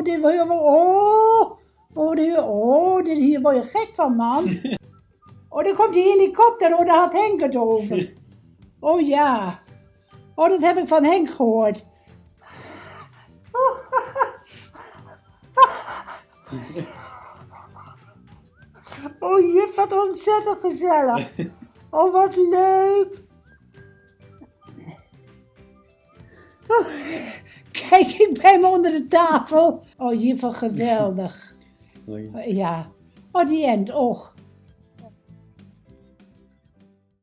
Oh, dit wil je wel. Oh, oh, dit, oh, dit hier word je gek van, man. Oh, dan komt die helikopter. Oh, daar had Henk het over. Oh ja. Oh, dat heb ik van Henk gehoord. Oh, juf, wat ontzettend gezellig. Oh, wat leuk. Oh, kijk, ik ben hem onder de tafel. Oh, juf, wat geweldig. Ja. Oh, die end, och.